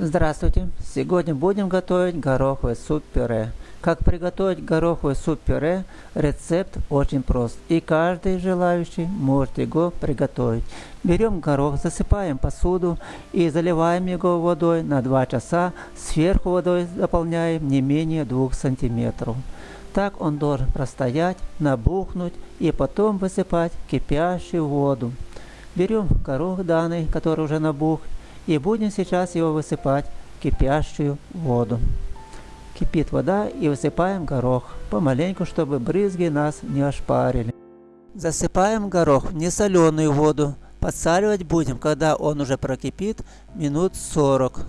Здравствуйте! Сегодня будем готовить гороховый суп-пюре. Как приготовить гороховый суп-пюре, рецепт очень прост, и каждый желающий может его приготовить. Берем горох, засыпаем посуду и заливаем его водой на 2 часа, сверху водой заполняем не менее 2 сантиметров. Так он должен простоять, набухнуть и потом высыпать кипящую воду. Берем горох данный, который уже набух, и будем сейчас его высыпать в кипящую воду. Кипит вода и высыпаем горох, помаленьку, чтобы брызги нас не ошпарили. Засыпаем горох в несоленую воду. Подсаливать будем, когда он уже прокипит, минут 40.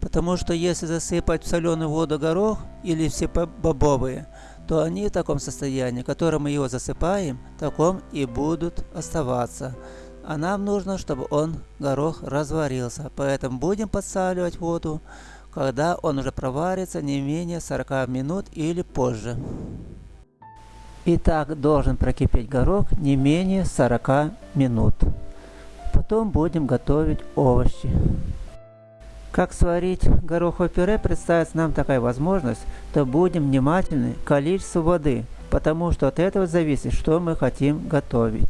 Потому что если засыпать в соленую воду горох или все бобовые, то они в таком состоянии, в котором мы его засыпаем, таком и будут оставаться а нам нужно, чтобы он, горох, разварился. Поэтому будем подсаливать воду, когда он уже проварится не менее 40 минут или позже. Итак, должен прокипеть горох не менее 40 минут. Потом будем готовить овощи. Как сварить гороховое пюре, представится нам такая возможность, то будем внимательны к количеству воды, потому что от этого зависит, что мы хотим готовить.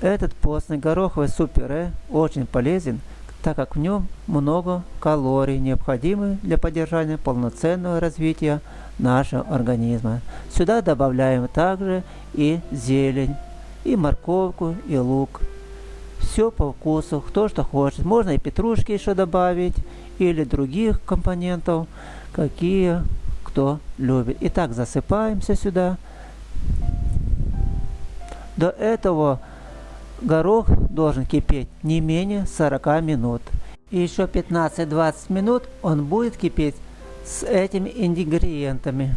Этот постный гороховый суп-пюре очень полезен, так как в нем много калорий, необходимых для поддержания полноценного развития нашего организма. Сюда добавляем также и зелень, и морковку, и лук. Все по вкусу, кто что хочет. Можно и петрушки еще добавить, или других компонентов, какие кто любит. Итак, засыпаемся сюда. До этого Горох должен кипеть не менее 40 минут. И еще 15-20 минут он будет кипеть с этими ингредиентами.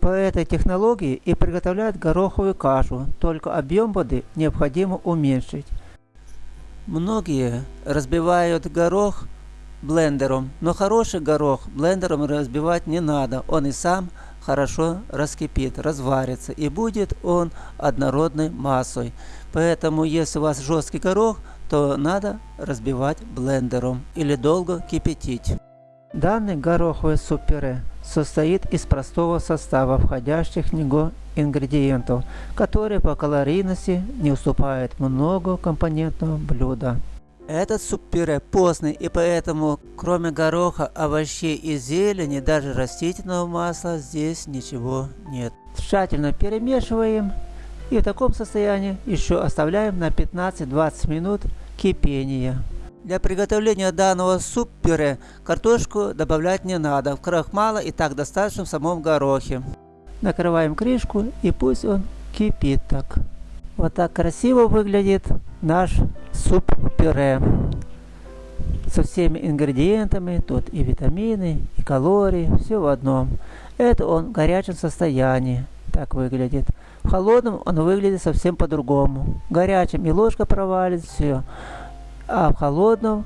По этой технологии и приготовляют гороховую кашу, только объем воды необходимо уменьшить. Многие разбивают горох блендером, но хороший горох блендером разбивать не надо, он и сам хорошо раскипит, разварится и будет он однородной массой. Поэтому если у вас жесткий горох, то надо разбивать блендером или долго кипятить. Данный гороховый суп-пюре состоит из простого состава входящих в него ингредиентов, которые по калорийности не уступают много компонентного блюда. Этот суп-пюре постный, и поэтому кроме гороха, овощей и зелени, даже растительного масла здесь ничего нет. Тщательно перемешиваем и в таком состоянии еще оставляем на 15-20 минут кипения. Для приготовления данного суп-пюре картошку добавлять не надо, в крахмала и так достаточно в самом горохе. Накрываем крышку и пусть он кипит так. Вот так красиво выглядит наш суп-пюре со всеми ингредиентами, тут и витамины, и калории, все в одном. Это он в горячем состоянии, так выглядит. В холодном он выглядит совсем по-другому. Горячим и ложка провалится, все. А в холодном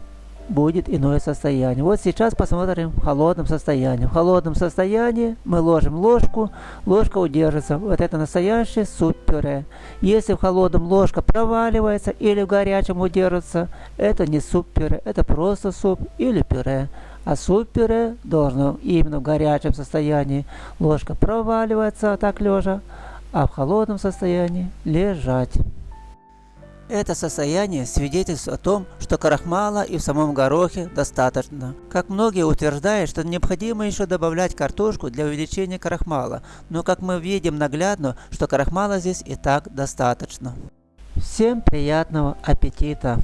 будет иное состояние. Вот сейчас посмотрим в холодном состоянии. В холодном состоянии мы ложим ложку, ложка удержится. Вот это настоящий суп-пюре. Если в холодном ложка проваливается или в горячем удержится, это не суп-пюре, это просто суп или пюре. А суп-пюре должно именно в горячем состоянии ложка проваливается так лежа, а в холодном состоянии лежать. Это состояние свидетельствует о том, что крахмала и в самом горохе достаточно. Как многие утверждают, что необходимо еще добавлять картошку для увеличения крахмала, но как мы видим наглядно, что крахмала здесь и так достаточно. Всем приятного аппетита!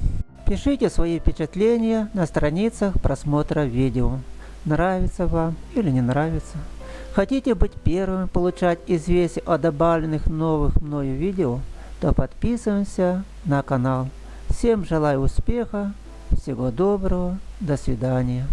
Пишите свои впечатления на страницах просмотра видео. Нравится вам или не нравится? Хотите быть первым получать известия о добавленных новых мною видео? То подписываемся на канал. Всем желаю успеха, всего доброго, до свидания.